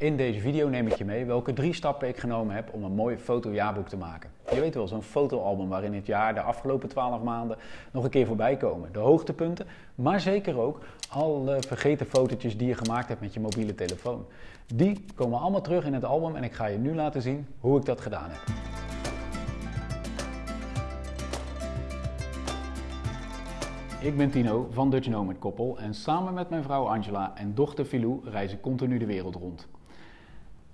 In deze video neem ik je mee welke drie stappen ik genomen heb om een mooi fotojaarboek te maken. Je weet wel, zo'n fotoalbum waarin het jaar de afgelopen 12 maanden nog een keer voorbij komen. De hoogtepunten, maar zeker ook alle vergeten fotootjes die je gemaakt hebt met je mobiele telefoon. Die komen allemaal terug in het album en ik ga je nu laten zien hoe ik dat gedaan heb. Ik ben Tino van Dutch Nomad Koppel en samen met mijn vrouw Angela en dochter Filou reis ik continu de wereld rond.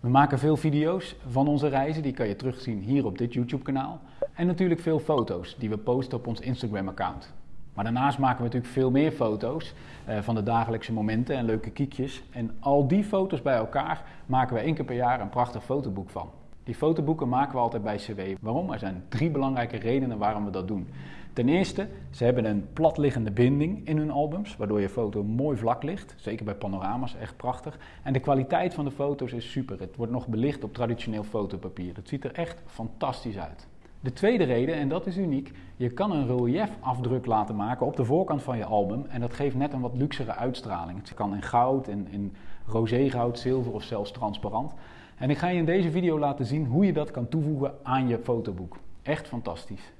We maken veel video's van onze reizen, die kan je terugzien hier op dit YouTube kanaal. En natuurlijk veel foto's die we posten op ons Instagram account. Maar daarnaast maken we natuurlijk veel meer foto's eh, van de dagelijkse momenten en leuke kiekjes. En al die foto's bij elkaar maken we één keer per jaar een prachtig fotoboek van. Die fotoboeken maken we altijd bij CW. Waarom? Er zijn drie belangrijke redenen waarom we dat doen. Ten eerste, ze hebben een platliggende binding in hun albums, waardoor je foto mooi vlak ligt. Zeker bij panorama's, echt prachtig. En de kwaliteit van de foto's is super. Het wordt nog belicht op traditioneel fotopapier. Het ziet er echt fantastisch uit. De tweede reden, en dat is uniek, je kan een reliefafdruk laten maken op de voorkant van je album. En dat geeft net een wat luxere uitstraling. Het kan in goud, in, in roségoud, zilver of zelfs transparant. En ik ga je in deze video laten zien hoe je dat kan toevoegen aan je fotoboek. Echt fantastisch.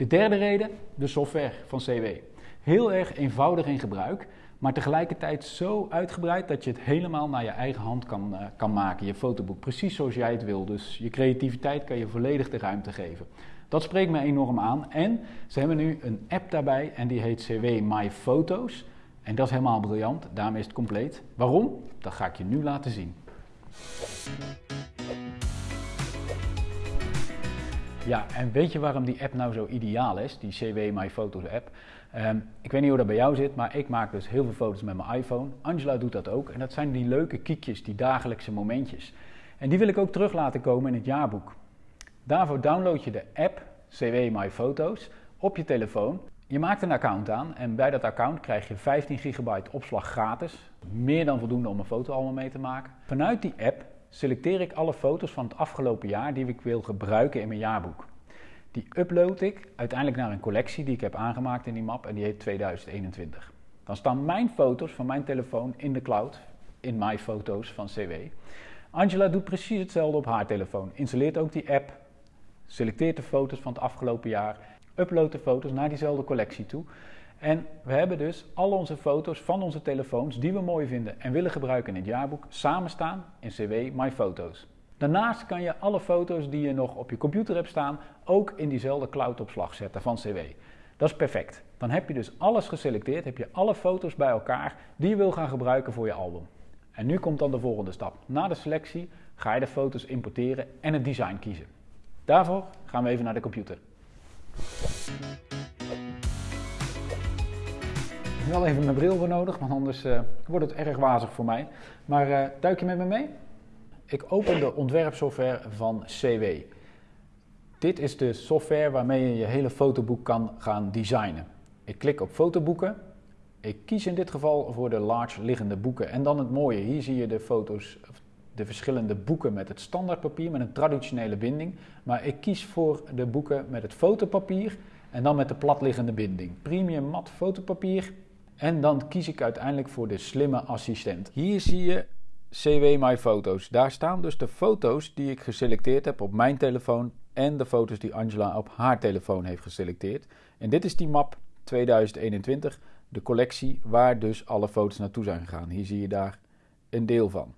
De derde reden, de software van CW. Heel erg eenvoudig in gebruik, maar tegelijkertijd zo uitgebreid dat je het helemaal naar je eigen hand kan, uh, kan maken, je fotoboek. Precies zoals jij het wil. Dus je creativiteit kan je volledig de ruimte geven. Dat spreekt me enorm aan. En ze hebben nu een app daarbij en die heet CW My Photos. En dat is helemaal briljant, daarmee is het compleet. Waarom? Dat ga ik je nu laten zien. Ja, en weet je waarom die app nou zo ideaal is, die CW My Photos app? Um, ik weet niet hoe dat bij jou zit, maar ik maak dus heel veel foto's met mijn iPhone. Angela doet dat ook. En dat zijn die leuke kiekjes, die dagelijkse momentjes. En die wil ik ook terug laten komen in het jaarboek. Daarvoor download je de app CW My Photos op je telefoon. Je maakt een account aan en bij dat account krijg je 15 gigabyte opslag gratis. Meer dan voldoende om een fotoalbum mee te maken. Vanuit die app selecteer ik alle foto's van het afgelopen jaar die ik wil gebruiken in mijn jaarboek. Die upload ik uiteindelijk naar een collectie die ik heb aangemaakt in die map en die heet 2021. Dan staan mijn foto's van mijn telefoon in de cloud, in My Foto's van CW. Angela doet precies hetzelfde op haar telefoon. Installeert ook die app, selecteert de foto's van het afgelopen jaar, uploadt de foto's naar diezelfde collectie toe. En we hebben dus al onze foto's van onze telefoons die we mooi vinden en willen gebruiken in het jaarboek samen staan in CW My Photos. Daarnaast kan je alle foto's die je nog op je computer hebt staan ook in diezelfde cloudopslag zetten van CW. Dat is perfect. Dan heb je dus alles geselecteerd, heb je alle foto's bij elkaar die je wil gaan gebruiken voor je album. En nu komt dan de volgende stap. Na de selectie ga je de foto's importeren en het design kiezen. Daarvoor gaan we even naar de computer. Wel even mijn bril voor nodig, want anders uh, wordt het erg wazig voor mij. Maar uh, duik je met me mee? Ik open de ontwerpsoftware van CW. Dit is de software waarmee je je hele fotoboek kan gaan designen. Ik klik op fotoboeken. Ik kies in dit geval voor de large liggende boeken. En dan het mooie, hier zie je de foto's, de verschillende boeken met het standaardpapier, met een traditionele binding. Maar ik kies voor de boeken met het fotopapier en dan met de platliggende binding. Premium mat fotopapier en dan kies ik uiteindelijk voor de slimme assistent. Hier zie je CW My Foto's. Daar staan dus de foto's die ik geselecteerd heb op mijn telefoon en de foto's die Angela op haar telefoon heeft geselecteerd. En dit is die map 2021, de collectie waar dus alle foto's naartoe zijn gegaan. Hier zie je daar een deel van.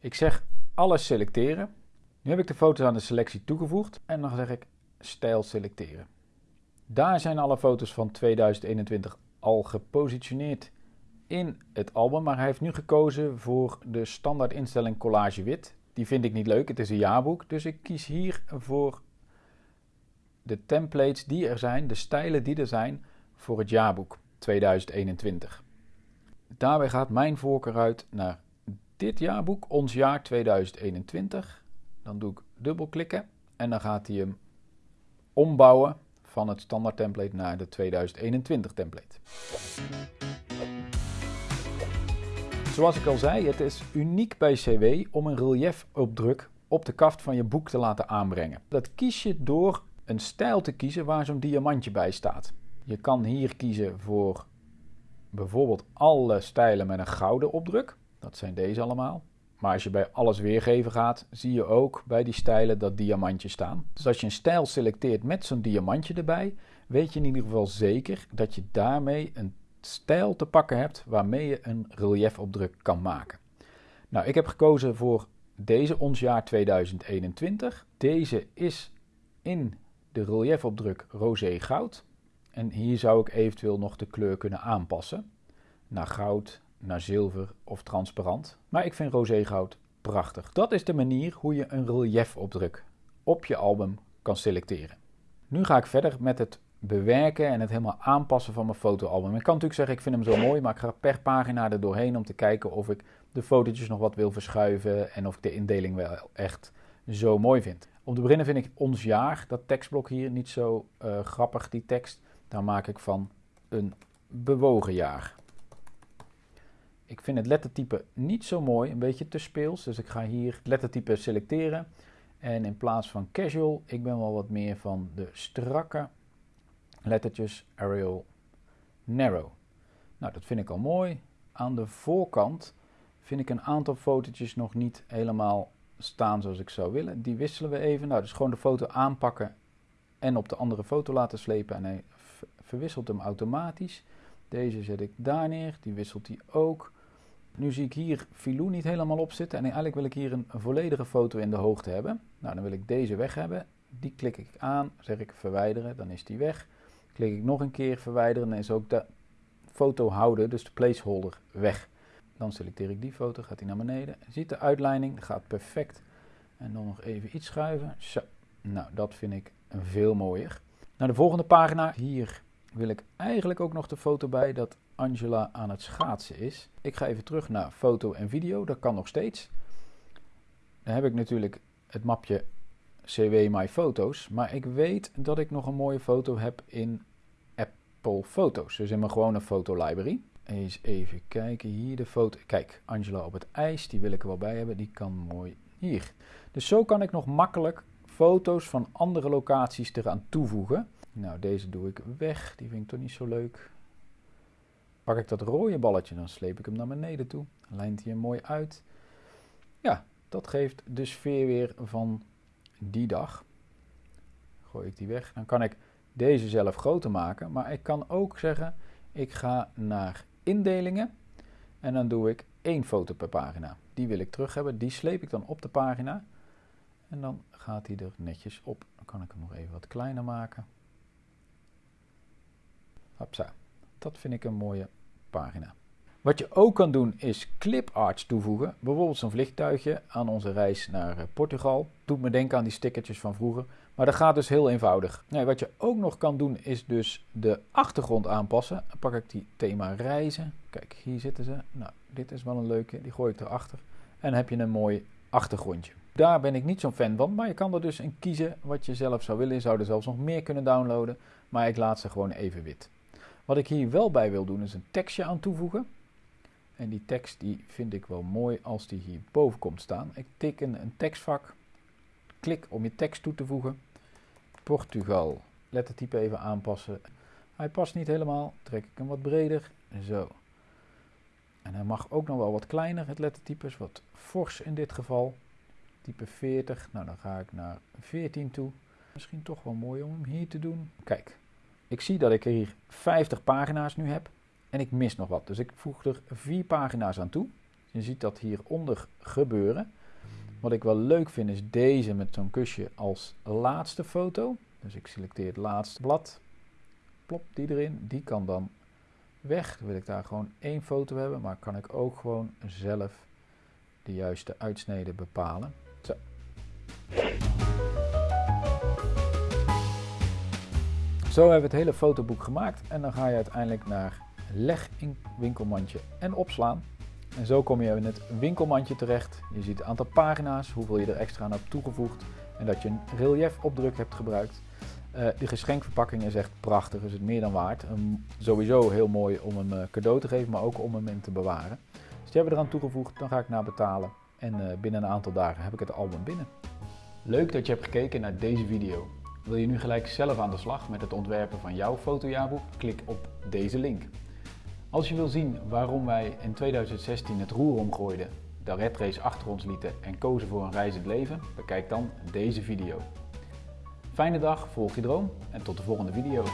Ik zeg alles selecteren. Nu heb ik de foto's aan de selectie toegevoegd en dan zeg ik stijl selecteren. Daar zijn alle foto's van 2021 al gepositioneerd in het album, maar hij heeft nu gekozen voor de standaard instelling collage wit. Die vind ik niet leuk, het is een jaarboek, dus ik kies hier voor de templates die er zijn, de stijlen die er zijn voor het jaarboek 2021. Daarbij gaat mijn voorkeur uit naar dit jaarboek, ons jaar 2021. Dan doe ik dubbelklikken en dan gaat hij hem ombouwen van het standaard template naar de 2021 template. Zoals ik al zei, het is uniek bij CW om een reliefopdruk op de kaft van je boek te laten aanbrengen. Dat kies je door een stijl te kiezen waar zo'n diamantje bij staat. Je kan hier kiezen voor bijvoorbeeld alle stijlen met een gouden opdruk. Dat zijn deze allemaal. Maar als je bij alles weergeven gaat, zie je ook bij die stijlen dat diamantjes staan. Dus als je een stijl selecteert met zo'n diamantje erbij, weet je in ieder geval zeker dat je daarmee een stijl te pakken hebt waarmee je een reliefopdruk kan maken. Nou, ik heb gekozen voor deze ons jaar 2021. Deze is in de reliefopdruk roze goud. En hier zou ik eventueel nog de kleur kunnen aanpassen naar goud, naar zilver of transparant. Maar ik vind roze goud prachtig. Dat is de manier hoe je een reliefopdruk op je album kan selecteren. Nu ga ik verder met het bewerken en het helemaal aanpassen van mijn fotoalbum. Ik kan natuurlijk zeggen, ik vind hem zo mooi, maar ik ga per pagina er doorheen om te kijken of ik de fotootjes nog wat wil verschuiven en of ik de indeling wel echt zo mooi vind. Om te beginnen vind ik ons jaar, dat tekstblok hier, niet zo uh, grappig, die tekst. Daar maak ik van een bewogen jaar. Ik vind het lettertype niet zo mooi, een beetje te speels. Dus ik ga hier het lettertype selecteren. En in plaats van casual, ik ben wel wat meer van de strakke lettertjes Arial Narrow. Nou, dat vind ik al mooi. Aan de voorkant vind ik een aantal fotootjes nog niet helemaal staan zoals ik zou willen. Die wisselen we even. Nou, dus gewoon de foto aanpakken en op de andere foto laten slepen. En hij verwisselt hem automatisch. Deze zet ik daar neer, die wisselt hij ook. Nu zie ik hier Filou niet helemaal op zitten en eigenlijk wil ik hier een, volledige foto in de hoogte hebben. Nou, dan wil ik deze weg hebben. Die klik ik aan, zeg ik verwijderen, dan is die weg. Klik ik nog een keer verwijderen, dan is ook de foto houden, dus de placeholder, weg. Dan selecteer ik die foto, gaat die naar beneden. Ziet de uitleiding, gaat perfect. En dan nog even iets schuiven. Zo, nou dat vind ik veel mooier. Naar de volgende pagina. Hier wil ik eigenlijk ook nog de foto bij dat Angela aan het schaatsen is. Ik ga even terug naar foto en video, dat kan nog steeds. Dan heb ik natuurlijk het mapje CW My Foto's, maar ik weet dat ik nog een mooie foto heb in Apple Foto's, dus in mijn gewone fotolibrary. Eens even kijken, hier de foto. Kijk, Angela op het ijs, die wil ik er wel bij hebben, die kan mooi hier. Dus zo kan ik nog makkelijk foto's van andere locaties eraan toevoegen. Nou, deze doe ik weg, die vind ik toch niet zo leuk. Pak ik dat rode balletje, dan sleep ik hem naar beneden toe. Lijnt hij mooi uit. Ja, dat geeft de sfeer weer van die dag. Gooi ik die weg. Dan kan ik deze zelf groter maken. Maar ik kan ook zeggen, ik ga naar indelingen. En dan doe ik één foto per pagina. Die wil ik terug hebben. Die sleep ik dan op de pagina. En dan gaat hij er netjes op. Dan kan ik hem nog even wat kleiner maken. Hopsa. Dat vind ik een mooie pagina. Wat je ook kan doen is cliparts toevoegen. Bijvoorbeeld zo'n vliegtuigje aan onze reis naar eh, Portugal. Doet me denken aan die stickertjes van vroeger. Maar dat gaat dus heel eenvoudig. Nee, wat je ook nog kan doen is dus de achtergrond aanpassen. Dan pak ik die thema reizen. Kijk, hier zitten ze. Nou, dit is wel een leuke. Die gooi ik erachter. En dan heb je een mooi achtergrondje. Daar ben ik niet zo'n fan van, maar je kan er dus in kiezen wat je zelf zou willen. Je zou er zelfs nog meer kunnen downloaden, maar ik laat ze gewoon even wit. Wat ik hier wel bij wil doen is een tekstje aan toevoegen. En die tekst die vind ik wel mooi als die hier boven komt staan. Ik teken een tekstvak, klik om je tekst toe te voegen. Portugal, lettertype even aanpassen. Hij past niet helemaal, trek ik hem wat breder, zo. En hij mag ook nog wel wat kleiner, het lettertype is wat fors in dit geval. Type 40, nou dan ga ik naar 14 toe. Misschien toch wel mooi om hem hier te doen. Kijk, ik zie dat ik hier 50 pagina's nu heb en ik mis nog wat. Dus ik voeg er vier pagina's aan toe. Je ziet dat hieronder gebeuren. Wat ik wel leuk vind is deze met zo'n kusje als laatste foto. Dus ik selecteer het laatste blad. Plop die erin. Die kan dan weg. Dan wil ik daar gewoon één foto hebben. Maar kan ik ook gewoon zelf de juiste uitsnede bepalen. Zo. Zo hebben we het hele fotoboek gemaakt en dan ga je uiteindelijk naar leg in winkelmandje en opslaan. En zo kom je in het winkelmandje terecht. Je ziet het aantal pagina's, hoeveel je er extra aan hebt toegevoegd en dat je een reliefopdruk hebt gebruikt. Uh, de geschenkverpakking is echt prachtig, is het meer dan waard. sowieso heel mooi om hem uh, cadeau te geven, maar ook om hem in te bewaren. Dus die hebben we eraan toegevoegd, dan ga ik naar betalen en uh, binnen een aantal dagen heb ik het album binnen. Leuk dat je hebt gekeken naar deze video. Wil je nu gelijk zelf aan de slag met het ontwerpen van jouw fotojaarboek? Klik op deze link. Als je wil zien waarom wij in 2016 het roer omgooiden de red race achter ons lieten en kozen voor een reizend leven? Bekijk dan deze video. Fijne dag, volg je droom en tot de volgende video.